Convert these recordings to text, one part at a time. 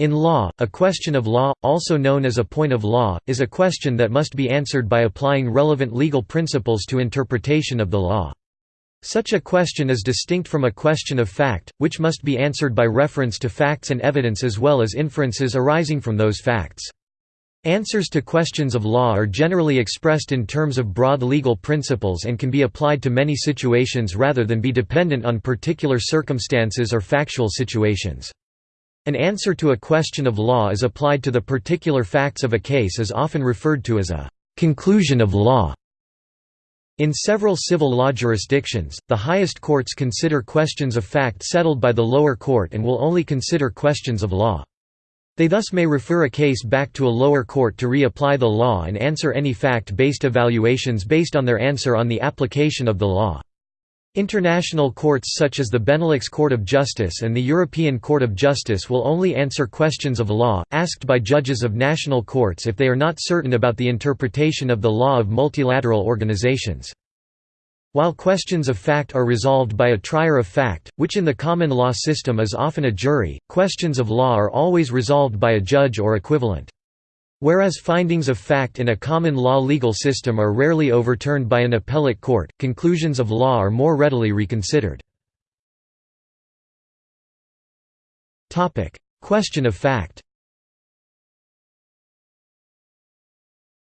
In law, a question of law, also known as a point of law, is a question that must be answered by applying relevant legal principles to interpretation of the law. Such a question is distinct from a question of fact, which must be answered by reference to facts and evidence as well as inferences arising from those facts. Answers to questions of law are generally expressed in terms of broad legal principles and can be applied to many situations rather than be dependent on particular circumstances or factual situations. An answer to a question of law is applied to the particular facts of a case is often referred to as a conclusion of law. In several civil law jurisdictions, the highest courts consider questions of fact settled by the lower court and will only consider questions of law. They thus may refer a case back to a lower court to reapply the law and answer any fact-based evaluations based on their answer on the application of the law. International courts such as the Benelux Court of Justice and the European Court of Justice will only answer questions of law, asked by judges of national courts if they are not certain about the interpretation of the law of multilateral organizations. While questions of fact are resolved by a trier of fact, which in the common law system is often a jury, questions of law are always resolved by a judge or equivalent. Whereas findings of fact in a common law legal system are rarely overturned by an appellate court, conclusions of law are more readily reconsidered. Question of fact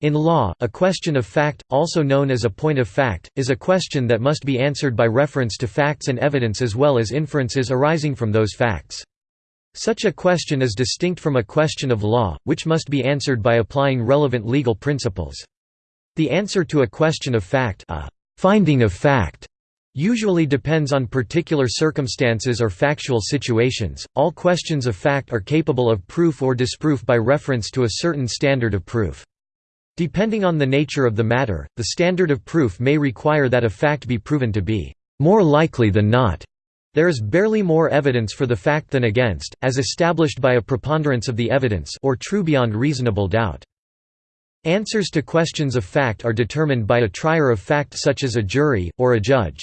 In law, a question of fact, also known as a point of fact, is a question that must be answered by reference to facts and evidence as well as inferences arising from those facts. Such a question is distinct from a question of law, which must be answered by applying relevant legal principles. The answer to a question of fact a finding of fact usually depends on particular circumstances or factual situations. All questions of fact are capable of proof or disproof by reference to a certain standard of proof. Depending on the nature of the matter, the standard of proof may require that a fact be proven to be more likely than not. There is barely more evidence for the fact than against, as established by a preponderance of the evidence or true beyond reasonable doubt. Answers to questions of fact are determined by a trier of fact such as a jury, or a judge.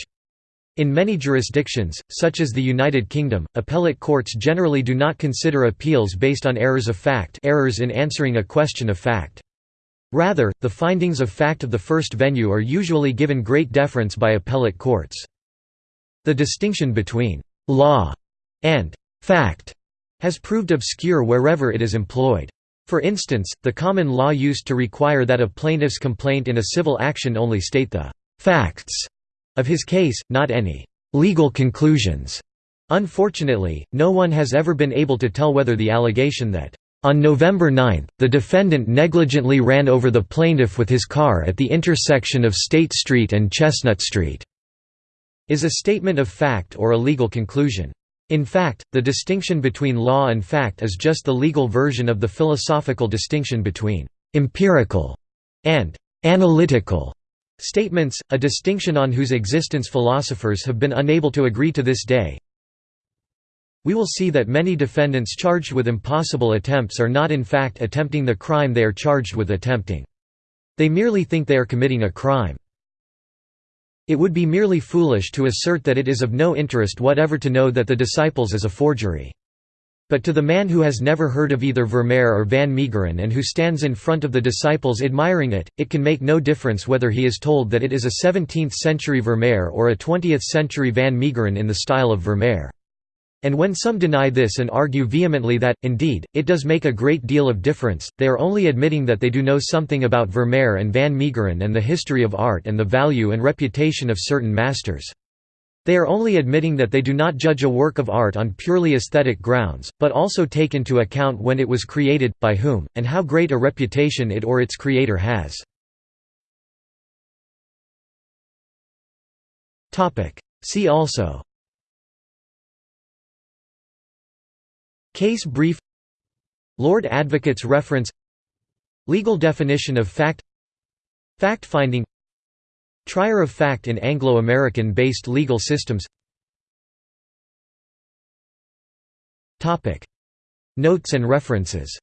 In many jurisdictions, such as the United Kingdom, appellate courts generally do not consider appeals based on errors of fact errors in answering a question of fact. Rather, the findings of fact of the first venue are usually given great deference by appellate courts. The distinction between «law» and «fact» has proved obscure wherever it is employed. For instance, the common law used to require that a plaintiff's complaint in a civil action only state the «facts» of his case, not any «legal conclusions». Unfortunately, no one has ever been able to tell whether the allegation that on November 9, the defendant negligently ran over the plaintiff with his car at the intersection of State Street and Chestnut Street. Is a statement of fact or a legal conclusion. In fact, the distinction between law and fact is just the legal version of the philosophical distinction between empirical and analytical statements, a distinction on whose existence philosophers have been unable to agree to this day. We will see that many defendants charged with impossible attempts are not in fact attempting the crime they are charged with attempting. They merely think they are committing a crime. It would be merely foolish to assert that it is of no interest whatever to know that the disciples is a forgery. But to the man who has never heard of either Vermeer or Van Meegeren and who stands in front of the disciples admiring it, it can make no difference whether he is told that it is a 17th-century Vermeer or a 20th-century Van Meegeren in the style of Vermeer. And when some deny this and argue vehemently that, indeed, it does make a great deal of difference, they are only admitting that they do know something about Vermeer and Van Meegeren and the history of art and the value and reputation of certain masters. They are only admitting that they do not judge a work of art on purely aesthetic grounds, but also take into account when it was created, by whom, and how great a reputation it or its creator has. See also Case brief. Lord Advocate's reference. Legal definition of fact. Fact-finding Trier of fact in Anglo-American based legal systems. Notes and references